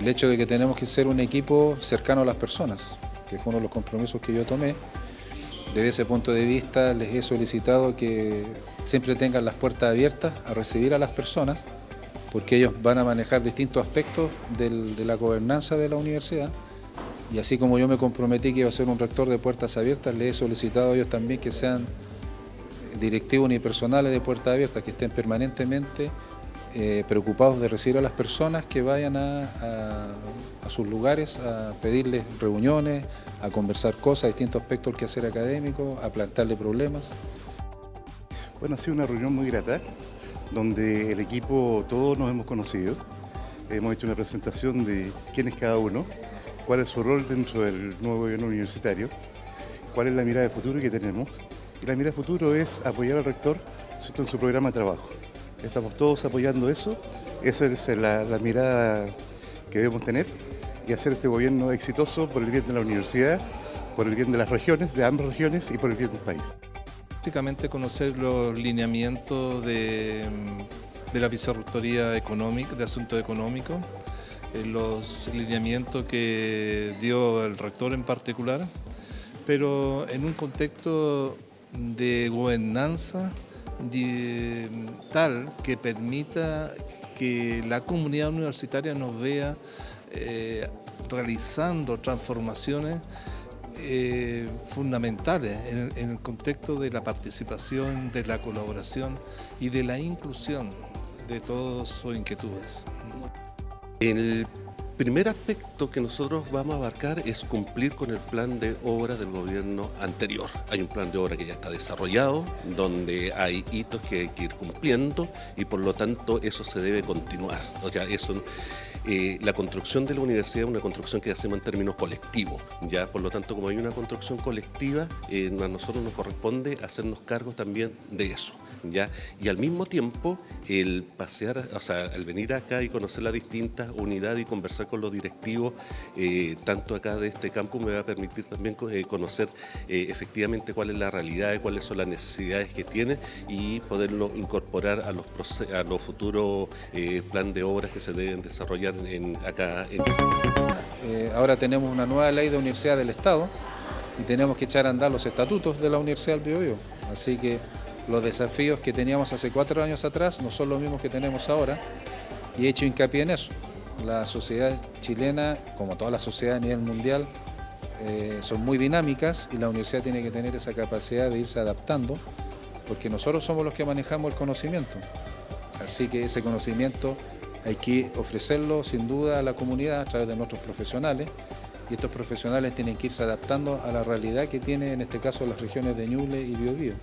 el hecho de que tenemos que ser un equipo cercano a las personas, que fue uno de los compromisos que yo tomé. Desde ese punto de vista les he solicitado que siempre tengan las puertas abiertas a recibir a las personas, porque ellos van a manejar distintos aspectos de la gobernanza de la universidad. Y así como yo me comprometí que iba a ser un rector de puertas abiertas, les he solicitado a ellos también que sean directivos unipersonales de puertas abiertas, que estén permanentemente eh, preocupados de recibir a las personas que vayan a, sus lugares a pedirles reuniones, a conversar cosas, distintos aspectos del quehacer académico, a plantearle problemas. Bueno, ha sido una reunión muy grata, donde el equipo todos nos hemos conocido. Hemos hecho una presentación de quién es cada uno, cuál es su rol dentro del nuevo gobierno universitario, cuál es la mirada de futuro que tenemos. Y la mirada de futuro es apoyar al rector en su programa de trabajo. Estamos todos apoyando eso, esa es la, mirada que debemos tener y hacer este gobierno exitoso por el bien de la universidad, por el bien de las regiones, de ambas regiones y por el bien del país. Prácticamente conocer los lineamientos de, la Vicerrectoría Económica, de Asuntos Económicos, eh, los lineamientos que dio el rector en particular, pero en un contexto de gobernanza tal que permita que la comunidad universitaria nos vea eh, realizando transformaciones eh, fundamentales en, el contexto de la participación, de la colaboración y de la inclusión de todas sus inquietudes. Primer aspecto que nosotros vamos a abarcar es cumplir con el plan de obra del gobierno anterior. Hay un plan de obra que ya está desarrollado, donde hay hitos que hay que ir cumpliendo y por lo tanto eso se debe continuar. O sea, eso, eh, la construcción de la universidad es una construcción que hacemos en términos colectivos. Ya, por lo tanto, como hay una construcción colectiva, eh, a nosotros nos corresponde hacernos cargo también de eso. ¿ya? Y al mismo tiempo, el pasear, o sea, el venir acá y conocer las distintas unidades y conversar con los directivos, eh, tanto acá de este campo, me va a permitir también eh, conocer eh, efectivamente cuál es la realidad, cuáles son las necesidades que tiene y poderlo incorporar a los, a los futuros plan de obras que se deben desarrollar acá. ahora tenemos una nueva ley de universidad del Estado y tenemos que echar a andar los estatutos de la Universidad del Biobío. Así que los desafíos que teníamos hace cuatro años atrás no son los mismos que tenemos ahora y he hecho hincapié en eso. La sociedad chilena, como toda la sociedad a nivel mundial, eh, son muy dinámicas y la universidad tiene que tener esa capacidad de irse adaptando porque nosotros somos los que manejamos el conocimiento. Así que ese conocimiento hay que ofrecerlo sin duda a la comunidad a través de nuestros profesionales y estos profesionales tienen que irse adaptando a la realidad que tiene en este caso las regiones de Ñuble y Biobío.